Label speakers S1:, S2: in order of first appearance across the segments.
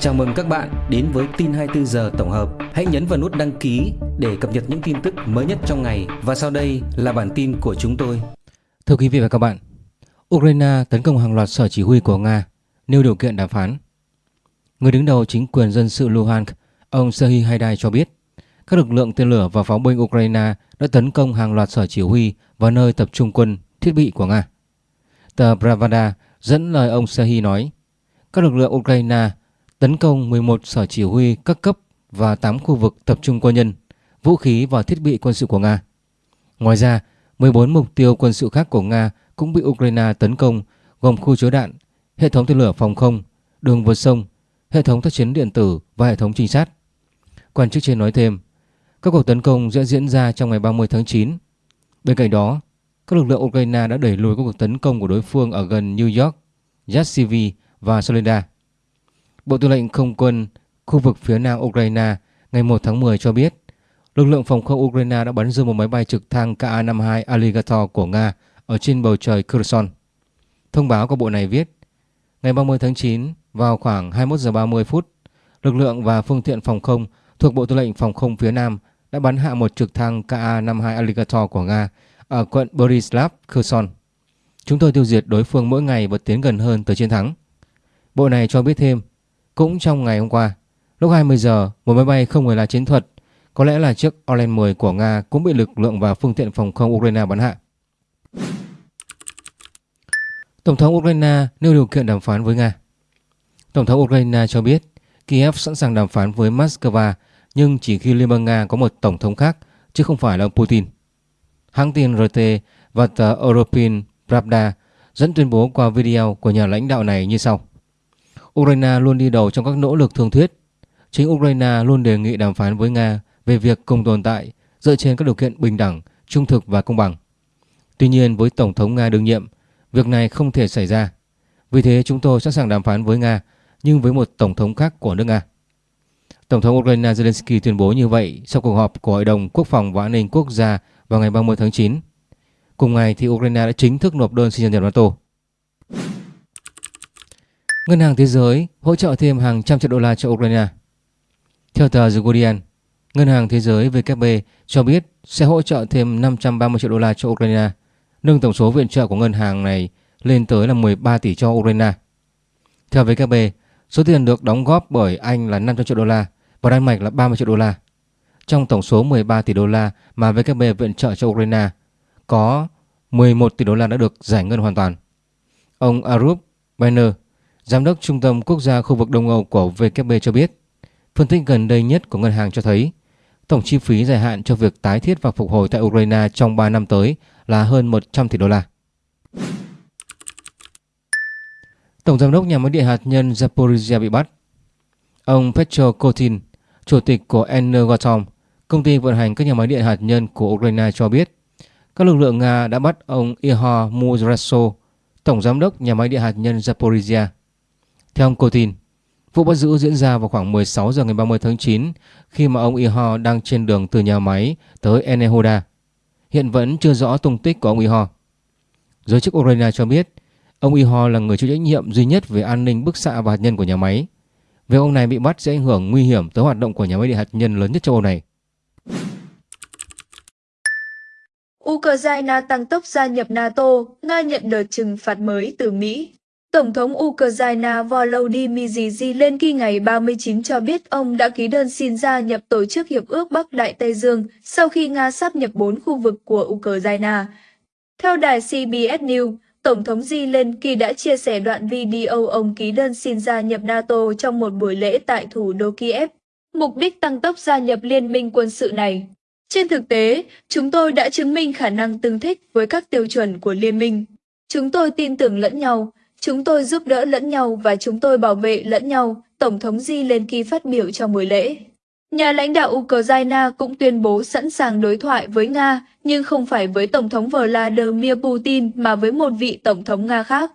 S1: Chào mừng các bạn đến với tin 24 giờ tổng hợp. Hãy nhấn vào nút đăng ký để cập nhật những tin tức mới nhất trong ngày và sau đây là bản tin của chúng tôi.
S2: Thưa quý vị và các bạn, Ukraine tấn công hàng loạt sở chỉ huy của Nga, nêu điều kiện đàm phán. Người đứng đầu chính quyền dân sự Luhansk, ông Serhiy Haidai cho biết, các lực lượng tên lửa và pháo binh Ukraine đã tấn công hàng loạt sở chỉ huy và nơi tập trung quân, thiết bị của Nga. Tờ Pravda dẫn lời ông Serhiy nói, các lực lượng Ukraine tấn công 11 sở chỉ huy các cấp và 8 khu vực tập trung quân nhân, vũ khí và thiết bị quân sự của Nga. Ngoài ra, 14 mục tiêu quân sự khác của Nga cũng bị Ukraine tấn công gồm khu chứa đạn, hệ thống tên lửa phòng không, đường vượt sông, hệ thống tác chiến điện tử và hệ thống trinh sát. Quan chức trên nói thêm, các cuộc tấn công sẽ diễn ra trong ngày 30 tháng 9. Bên cạnh đó, các lực lượng Ukraine đã đẩy lùi các cuộc tấn công của đối phương ở gần New York, Yassiv và Soledar. Bộ Tư lệnh Không quân khu vực phía nam Ukraine ngày 1 tháng 10 cho biết lực lượng phòng không Ukraine đã bắn rơi một máy bay trực thăng Ka-52 Alligator của Nga ở trên bầu trời Kherson. Thông báo của bộ này viết ngày 30 tháng 9 vào khoảng 21 giờ 30 phút, lực lượng và phương tiện phòng không thuộc Bộ Tư lệnh Phòng không phía Nam đã bắn hạ một trực thăng Ka-52 Alligator của Nga ở quận Borislav, Kherson. Chúng tôi tiêu diệt đối phương mỗi ngày và tiến gần hơn tới chiến thắng. Bộ này cho biết thêm cũng trong ngày hôm qua, lúc 20 giờ, một máy bay không người lái chiến thuật, có lẽ là chiếc Orlen 10 của Nga cũng bị lực lượng và phương tiện phòng không Ukraine bắn hạ. Tổng thống Ukraine nêu điều kiện đàm phán với Nga. Tổng thống Ukraine cho biết Kiev sẵn sàng đàm phán với Moscow nhưng chỉ khi Liên bang Nga có một tổng thống khác chứ không phải là ông Putin. Hãng tin RT và tờ European Pravda dẫn tuyên bố qua video của nhà lãnh đạo này như sau. Ukraine luôn đi đầu trong các nỗ lực thương thuyết. Chính Ukraine luôn đề nghị đàm phán với Nga về việc cùng tồn tại dựa trên các điều kiện bình đẳng, trung thực và công bằng. Tuy nhiên với Tổng thống Nga đương nhiệm, việc này không thể xảy ra. Vì thế chúng tôi sẵn sàng đàm phán với Nga nhưng với một Tổng thống khác của nước Nga. Tổng thống Ukraine Zelensky tuyên bố như vậy sau cuộc họp của Hội đồng Quốc phòng và An ninh Quốc gia vào ngày 30 tháng 9. Cùng ngày thì Ukraine đã chính thức nộp đơn xin gia nhập NATO. Ngân hàng Thế giới hỗ trợ thêm hàng trăm triệu đô la cho Ukraine. Theo tờ The Guardian, Ngân hàng Thế giới WB cho biết sẽ hỗ trợ thêm 530 triệu đô la cho Ukraine, nâng tổng số viện trợ của ngân hàng này lên tới là 13 tỷ cho Ukraine. Theo WB, số tiền được đóng góp bởi Anh là 500 triệu đô la và Đan Mạch là 30 triệu đô la. Trong tổng số 13 tỷ đô la mà WB viện trợ cho Ukraine, có 11 tỷ đô la đã được giải ngân hoàn toàn. Ông Arup Banner, Giám đốc Trung tâm Quốc gia khu vực Đông Âu của WB cho biết, phân tích gần đây nhất của ngân hàng cho thấy tổng chi phí dài hạn cho việc tái thiết và phục hồi tại Ukraine trong 3 năm tới là hơn 100 tỷ đô la. Tổng giám đốc nhà máy điện hạt nhân Zaporizhia bị bắt. Ông Petro Kotin, chủ tịch của Energoatom, công ty vận hành các nhà máy điện hạt nhân của Ukraine cho biết, các lực lượng Nga đã bắt ông Ihor Muzraso, tổng giám đốc nhà máy điện hạt nhân Zaporizhia theo ông Putin, vụ bắt giữ diễn ra vào khoảng 16 giờ ngày 30 tháng 9 khi mà ông Iho đang trên đường từ nhà máy tới Enehoda. Hiện vẫn chưa rõ tung tích của ông Iho. Giới chức Ukraine cho biết ông Iho là người chịu trách nhiệm duy nhất về an ninh bức xạ và hạt nhân của nhà máy. Việc ông này bị bắt sẽ ảnh hưởng nguy hiểm tới hoạt động của nhà máy điện hạt nhân lớn nhất châu Âu này.
S3: Ukraine tăng tốc gia nhập NATO, Nga nhận đợt trừng phạt mới từ Mỹ. Tổng thống Ukraine Volodymyr Zelensky ngày 39 cho biết ông đã ký đơn xin gia nhập Tổ chức Hiệp ước Bắc Đại Tây Dương sau khi Nga sắp nhập bốn khu vực của Ukraine. Theo đài CBS News, Tổng thống Zelensky đã chia sẻ đoạn video ông ký đơn xin gia nhập NATO trong một buổi lễ tại thủ đô Kiev. Mục đích tăng tốc gia nhập liên minh quân sự này. Trên thực tế, chúng tôi đã chứng minh khả năng tương thích với các tiêu chuẩn của liên minh. Chúng tôi tin tưởng lẫn nhau, Chúng tôi giúp đỡ lẫn nhau và chúng tôi bảo vệ lẫn nhau, Tổng thống Zelensky phát biểu trong buổi lễ. Nhà lãnh đạo Ukraine cũng tuyên bố sẵn sàng đối thoại với Nga, nhưng không phải với Tổng thống Vladimir Putin mà với một vị Tổng thống Nga khác.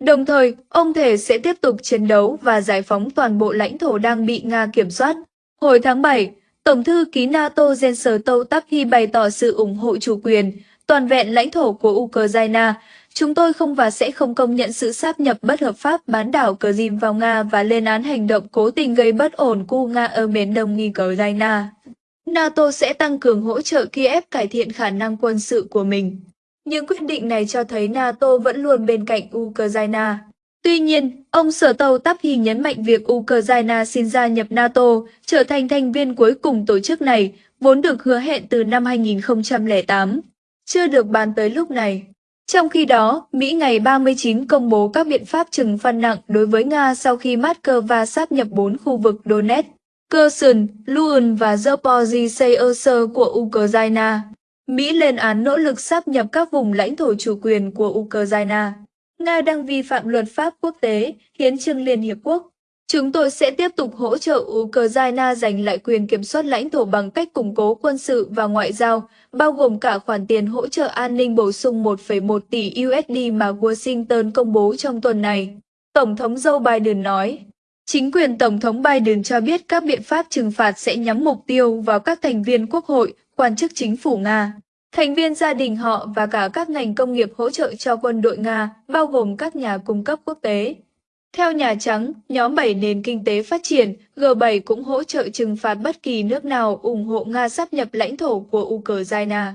S3: Đồng thời, ông thể sẽ tiếp tục chiến đấu và giải phóng toàn bộ lãnh thổ đang bị Nga kiểm soát. Hồi tháng 7, Tổng thư ký NATO Jens Stoltenberg bày tỏ sự ủng hộ chủ quyền, toàn vẹn lãnh thổ của Ukraine, chúng tôi không và sẽ không công nhận sự sáp nhập bất hợp pháp bán đảo Crimea vào Nga và lên án hành động cố tình gây bất ổn của Nga ở miền đông nghi Ukraine. NATO sẽ tăng cường hỗ trợ Kiev cải thiện khả năng quân sự của mình. Những quyết định này cho thấy NATO vẫn luôn bên cạnh Ukraine. Tuy nhiên, ông Sở Tàu Tắp Hy nhấn mạnh việc Ukraine xin gia nhập NATO, trở thành thành viên cuối cùng tổ chức này, vốn được hứa hẹn từ năm 2008, chưa được bàn tới lúc này. Trong khi đó, Mỹ ngày 39 công bố các biện pháp trừng phạt nặng đối với Nga sau khi Moscow sáp nhập bốn khu vực Donetsk, Kherson, Luhansk và Zaporizhzhia của Ukraine. Mỹ lên án nỗ lực sáp nhập các vùng lãnh thổ chủ quyền của Ukraine. Nga đang vi phạm luật pháp quốc tế, hiến trương Liên Hiệp Quốc. Chúng tôi sẽ tiếp tục hỗ trợ Ukraine giành lại quyền kiểm soát lãnh thổ bằng cách củng cố quân sự và ngoại giao, bao gồm cả khoản tiền hỗ trợ an ninh bổ sung 1,1 tỷ USD mà Washington công bố trong tuần này. Tổng thống Joe Biden nói. Chính quyền Tổng thống Biden cho biết các biện pháp trừng phạt sẽ nhắm mục tiêu vào các thành viên quốc hội, quan chức chính phủ Nga, thành viên gia đình họ và cả các ngành công nghiệp hỗ trợ cho quân đội Nga, bao gồm các nhà cung cấp quốc tế. Theo Nhà Trắng, nhóm 7 nền kinh tế phát triển, G7 cũng hỗ trợ trừng phạt bất kỳ nước nào ủng hộ Nga sắp nhập lãnh thổ của Ukraine.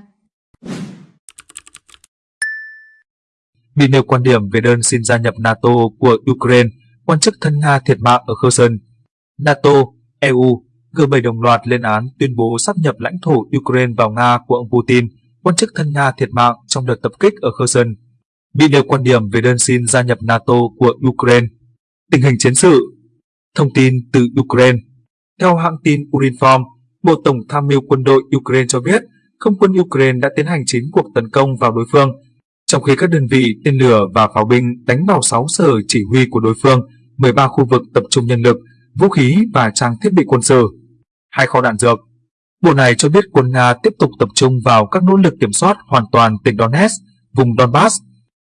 S4: Bị nêu quan điểm về đơn xin gia nhập NATO của Ukraine, quan chức thân Nga thiệt mạng ở Kherson. NATO, EU, G7 đồng loạt lên án tuyên bố sắp nhập lãnh thổ Ukraine vào Nga của ông Putin, quan chức thân Nga thiệt mạng trong đợt tập kích ở Kherson. Bị nêu quan điểm về đơn xin gia nhập NATO của Ukraine, Tình hình chiến sự. Thông tin từ Ukraine. Theo hãng tin Urinform, Bộ Tổng tham mưu quân đội Ukraine cho biết không quân Ukraine đã tiến hành 9 cuộc tấn công vào đối phương, trong khi các đơn vị tên lửa và pháo binh đánh vào 6 sở chỉ huy của đối phương, 13 khu vực tập trung nhân lực, vũ khí và trang thiết bị quân sự, hai kho đạn dược. Bộ này cho biết quân Nga tiếp tục tập trung vào các nỗ lực kiểm soát hoàn toàn tỉnh Donetsk, vùng Donbass,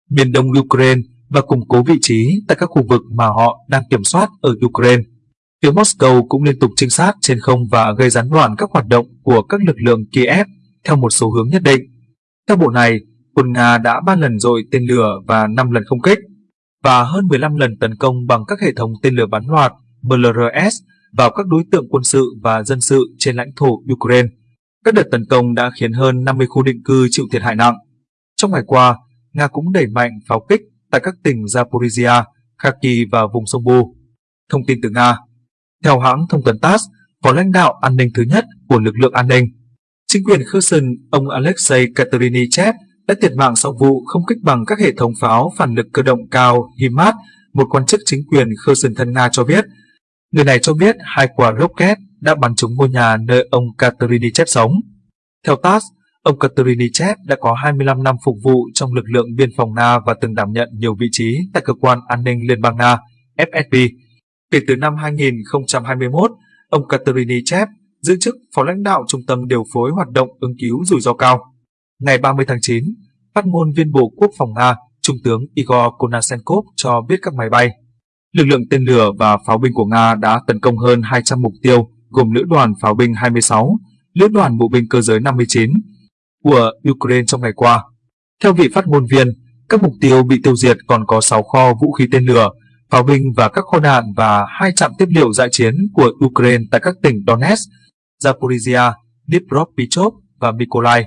S4: miền đông Ukraine và củng cố vị trí tại các khu vực mà họ đang kiểm soát ở Ukraine. Phía Moscow cũng liên tục trinh sát trên không và gây gián đoạn các hoạt động của các lực lượng Kiev theo một số hướng nhất định. Theo bộ này, quân Nga đã 3 lần dội tên lửa và 5 lần không kích, và hơn 15 lần tấn công bằng các hệ thống tên lửa bắn loạt BLRS vào các đối tượng quân sự và dân sự trên lãnh thổ Ukraine. Các đợt tấn công đã khiến hơn 50 khu định cư chịu thiệt hại nặng. Trong ngày qua, Nga cũng đẩy mạnh pháo kích tại các tỉnh Zaporizhia, Kharkiv và vùng sông Bu. Thông tin từ Nga Theo hãng thông tấn TASS, phó lãnh đạo an ninh thứ nhất của lực lượng an ninh, chính quyền Kherson, ông Alexei Katerinichev đã thiệt mạng sau vụ không kích bằng các hệ thống pháo phản lực cơ động cao HIMARS, một quan chức chính quyền Kherson thân Nga cho biết. Người này cho biết hai quả rocket đã bắn trúng ngôi nhà nơi ông Katerinichev sống. Theo TASS, Ông Katerinichev đã có 25 năm phục vụ trong lực lượng biên phòng Nga và từng đảm nhận nhiều vị trí tại Cơ quan An ninh Liên bang Nga, FSB. Kể từ năm 2021, ông Katerinichev giữ chức Phó lãnh đạo Trung tâm Điều phối Hoạt động ứng cứu rủi ro cao. Ngày 30 tháng 9, phát ngôn viên Bộ Quốc phòng Nga, Trung tướng Igor Konashenkov cho biết các máy bay, lực lượng tên lửa và pháo binh của Nga đã tấn công hơn 200 mục tiêu gồm lữ đoàn pháo binh 26, lữ đoàn bộ binh cơ giới 59, của Ukraine trong ngày qua. Theo vị phát ngôn viên, các mục tiêu bị tiêu diệt còn có 6 kho vũ khí tên lửa, pháo binh và các kho đạn và hai trạm tiếp liệu dại chiến của Ukraine tại các tỉnh Donetsk, Zaporizhia, Dnipropetrovsk và Mykolaiv.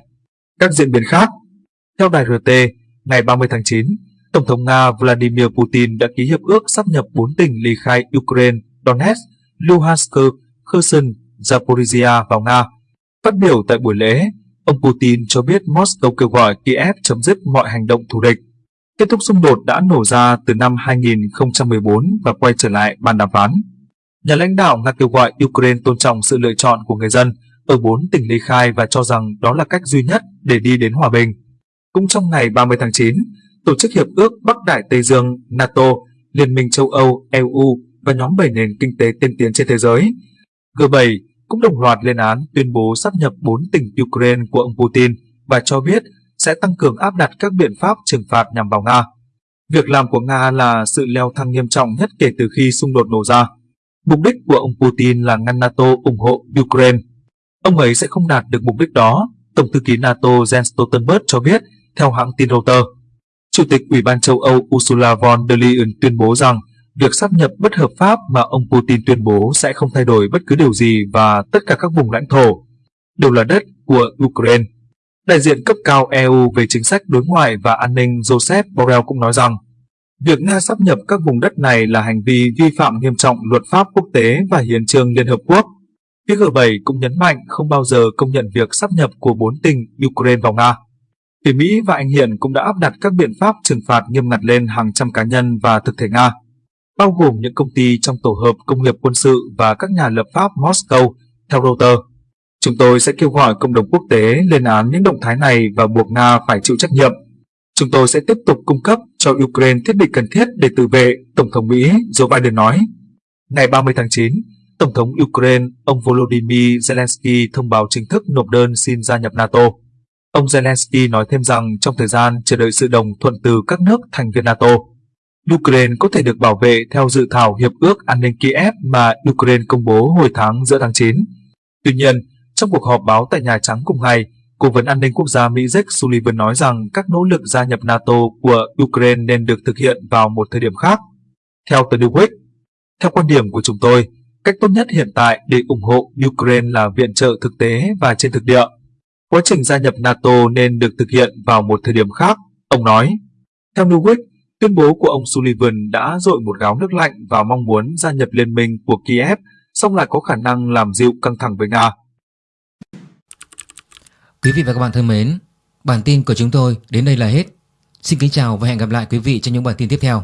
S4: Các diễn biến khác Theo đài RT, ngày 30 tháng 9, Tổng thống Nga Vladimir Putin đã ký hiệp ước sắp nhập 4 tỉnh ly khai Ukraine, Donetsk, Luhansk, Kherson, Zaporizhia vào Nga. Phát biểu tại buổi lễ, Ông Putin cho biết Moscow kêu gọi Kiev chấm dứt mọi hành động thù địch. Kết thúc xung đột đã nổ ra từ năm 2014 và quay trở lại bàn đàm phán. Nhà lãnh đạo Nga kêu gọi Ukraine tôn trọng sự lựa chọn của người dân ở bốn tỉnh ly khai và cho rằng đó là cách duy nhất để đi đến hòa bình. Cũng trong ngày 30 tháng 9, Tổ chức Hiệp ước Bắc Đại Tây Dương NATO, Liên minh châu Âu EU và nhóm 7 nền kinh tế tiên tiến trên thế giới G7 cũng đồng loạt lên án tuyên bố sắp nhập 4 tỉnh Ukraine của ông Putin và cho biết sẽ tăng cường áp đặt các biện pháp trừng phạt nhằm vào Nga. Việc làm của Nga là sự leo thang nghiêm trọng nhất kể từ khi xung đột nổ ra. Mục đích của ông Putin là ngăn NATO ủng hộ Ukraine. Ông ấy sẽ không đạt được mục đích đó, Tổng thư ký NATO Jens Stoltenberg cho biết theo hãng tin Reuters. Chủ tịch Ủy ban châu Âu Ursula von der Leyen tuyên bố rằng việc sáp nhập bất hợp pháp mà ông Putin tuyên bố sẽ không thay đổi bất cứ điều gì và tất cả các vùng lãnh thổ đều là đất của Ukraine. Đại diện cấp cao EU về chính sách đối ngoại và an ninh Joseph Borrell cũng nói rằng việc Nga sắp nhập các vùng đất này là hành vi vi phạm nghiêm trọng luật pháp quốc tế và hiến trương Liên Hợp Quốc. Phía G7 cũng nhấn mạnh không bao giờ công nhận việc sắp nhập của bốn tỉnh Ukraine vào Nga. Phía Mỹ và Anh hiện cũng đã áp đặt các biện pháp trừng phạt nghiêm ngặt lên hàng trăm cá nhân và thực thể Nga, bao gồm những công ty trong tổ hợp công nghiệp quân sự và các nhà lập pháp Moscow, theo Reuters. Chúng tôi sẽ kêu gọi cộng đồng quốc tế lên án những động thái này và buộc Nga phải chịu trách nhiệm. Chúng tôi sẽ tiếp tục cung cấp cho Ukraine thiết bị cần thiết để tự vệ, Tổng thống Mỹ Joe Biden nói. Ngày 30 tháng 9, Tổng thống Ukraine ông Volodymyr Zelensky thông báo chính thức nộp đơn xin gia nhập NATO. Ông Zelensky nói thêm rằng trong thời gian chờ đợi sự đồng thuận từ các nước thành viên NATO, Ukraine có thể được bảo vệ theo dự thảo Hiệp ước An ninh Kiev mà Ukraine công bố hồi tháng giữa tháng 9. Tuy nhiên, trong cuộc họp báo tại Nhà Trắng cùng ngày, Cố vấn an ninh quốc gia Mỹ Jake Sullivan nói rằng các nỗ lực gia nhập NATO của Ukraine nên được thực hiện vào một thời điểm khác. Theo tờ New Week, theo quan điểm của chúng tôi, cách tốt nhất hiện tại để ủng hộ Ukraine là viện trợ thực tế và trên thực địa. Quá trình gia nhập NATO nên được thực hiện vào một thời điểm khác, ông nói. Theo New Week, tuyên bố của ông Sullivan đã dội một gáo nước lạnh vào mong muốn gia nhập liên minh của Kiev, song lại có khả năng làm dịu căng thẳng với Nga.
S2: Quý vị và các bạn thân mến, bản tin của chúng tôi đến đây là hết. Xin kính chào và hẹn gặp lại quý vị trong những bản tin tiếp theo.